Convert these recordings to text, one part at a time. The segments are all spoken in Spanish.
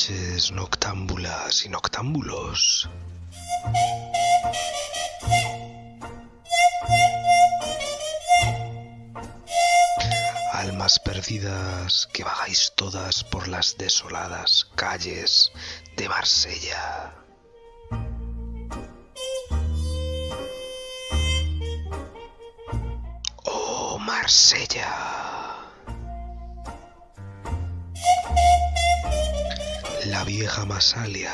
noches, noctámbulas y noctámbulos. Almas perdidas que vagáis todas por las desoladas calles de Marsella. Oh, Marsella. La vieja Masalia,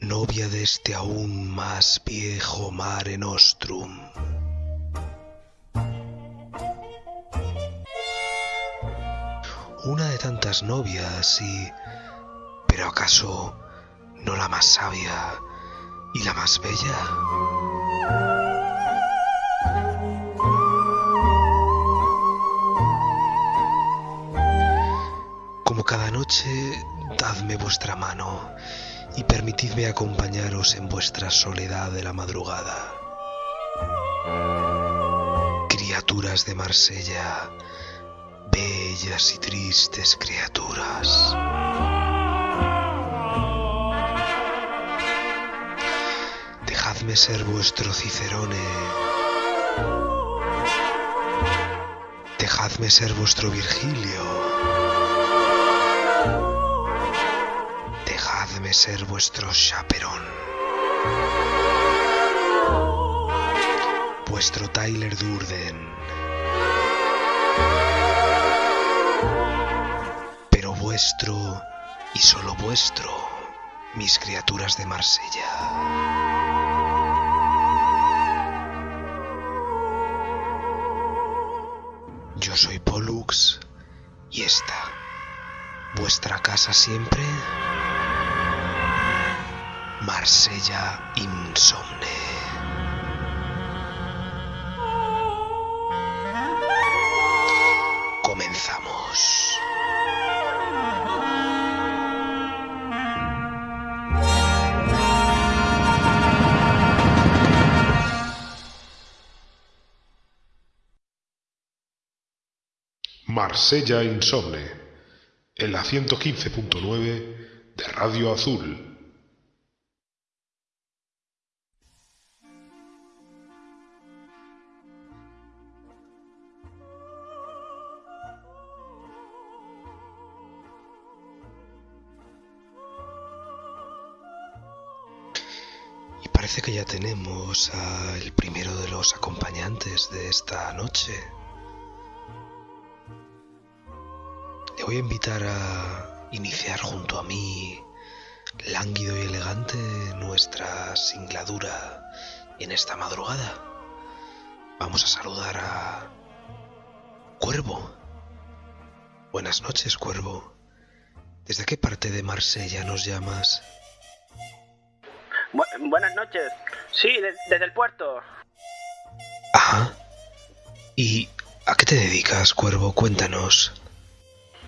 novia de este aún más viejo Mare Nostrum. Una de tantas novias y... ¿Pero acaso no la más sabia y la más bella? Como cada noche, dadme vuestra mano y permitidme acompañaros en vuestra soledad de la madrugada. Criaturas de Marsella, bellas y tristes criaturas. Dejadme ser vuestro Cicerone. Dejadme ser vuestro Virgilio. Dejadme ser vuestro chaperón. Vuestro Tyler Durden. Pero vuestro y solo vuestro, mis criaturas de Marsella. Yo soy Pollux y esta, vuestra casa siempre, Marsella Insomne. Comenzamos. Marsella Insomne, en la 115.9 de Radio Azul. Parece que ya tenemos al primero de los acompañantes de esta noche. Le voy a invitar a iniciar junto a mí, lánguido y elegante, nuestra singladura en esta madrugada. Vamos a saludar a Cuervo. Buenas noches, Cuervo. ¿Desde qué parte de Marsella nos llamas? Bu- buenas noches. Sí, de- desde el puerto. Ajá. ¿Y a qué te dedicas, Cuervo? Cuéntanos.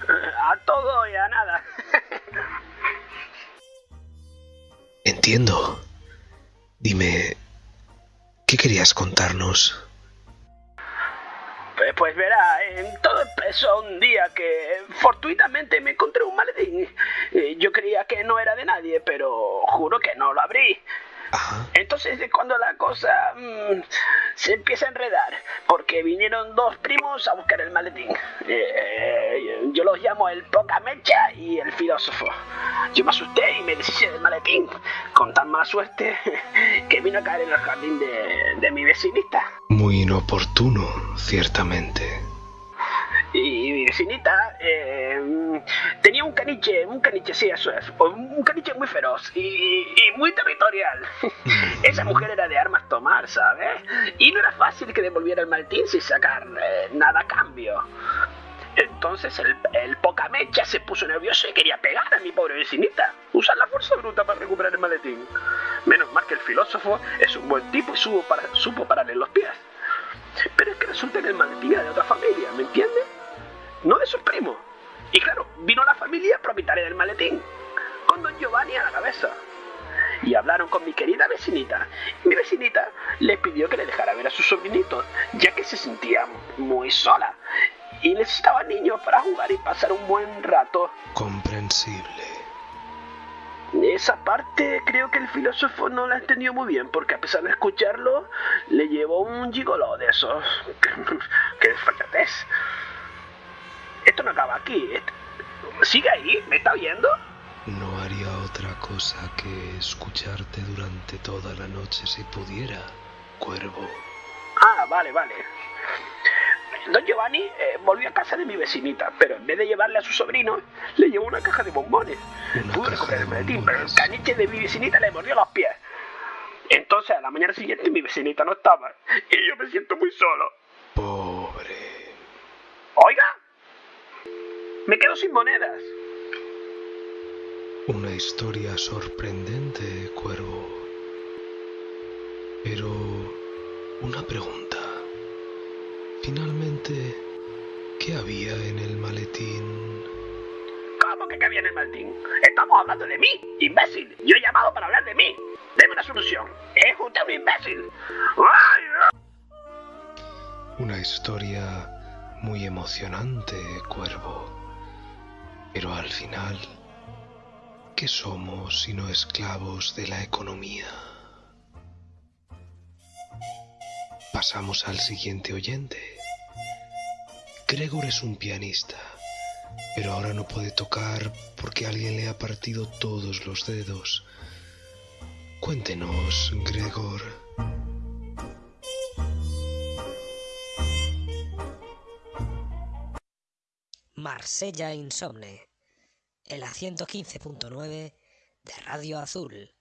A todo y a nada. Entiendo. Dime, ¿qué querías contarnos? Pues, verá, eh, todo empezó un día que fortuitamente me encontré un maletín. Eh, Yo creía que no era de nadie, pero juro que no lo abrí. Ajá. Entonces es cuando la cosa mm, se empieza a enredar, porque vinieron dos primos a buscar el maletín. Eh, yo los llamo el poca mecha y el filósofo. Yo me asusté y me deshice del maletín, con tan mala suerte que vino a caer en el jardín de, de mi vecinita. Muy inoportuno, ciertamente. Y mi vecinita eh, tenía un caniche, un caniche, sí, eso es, un caniche muy feroz y, y muy territorial. Esa mujer era de armas tomar, ¿sabes? Y no era fácil que devolviera el maletín sin sacar eh, nada a cambio. Entonces el, el pocamecha se puso nervioso y quería pegar a mi pobre vecinita. Usar la fuerza bruta para recuperar el maletín. Menos mal que el filósofo es un buen tipo y supo, para, supo pararle los pies. Pero es que resulta que el maletín era de otra familia, ¿me entiendes? No de sus primos. Y claro, vino la familia propietaria del maletín, con don Giovanni a la cabeza. Y hablaron con mi querida vecinita. Mi vecinita le pidió que le dejara ver a sus sobrinitos, ya que se sentía muy sola y necesitaba niños para jugar y pasar un buen rato. Comprensible. esa parte creo que el filósofo no la entendió muy bien, porque a pesar de escucharlo, le llevó un gigolo de esos. ¡Qué desfachatez! Esto no acaba aquí. ¿Sigue ahí? ¿Me está oyendo? No haría otra cosa que escucharte durante toda la noche si pudiera, cuervo. Ah, vale, vale. Don Giovanni eh, volvió a casa de mi vecinita, pero en vez de llevarle a su sobrino, le llevó una caja de bombones. Una Pude caja de bombones. pero el caniche de mi vecinita le mordió los pies. Entonces, a la mañana siguiente, mi vecinita no estaba. Y yo me siento muy solo. Pobre. Oiga, me quedo sin monedas. Una historia sorprendente, cuervo. Pero... Una pregunta. Finalmente, ¿qué había en el maletín? ¿Cómo que cabía en el maletín? Estamos hablando de mí, imbécil. Yo he llamado para hablar de mí. Deme una solución. Es usted un imbécil. ¡Ay! Una historia muy emocionante, cuervo. Pero al final, ¿qué somos sino esclavos de la economía? Pasamos al siguiente oyente. Gregor es un pianista, pero ahora no puede tocar porque alguien le ha partido todos los dedos. Cuéntenos, Gregor. Marsella Insomne, en la 115.9 de Radio Azul.